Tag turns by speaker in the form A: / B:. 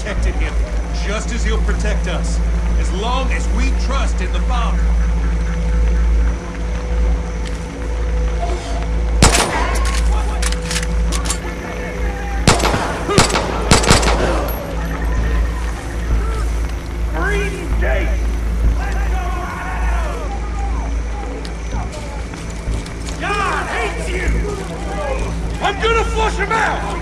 A: Protected him just as he'll protect us. As long as we trust in the Father.
B: God hates you! I'm gonna flush him out!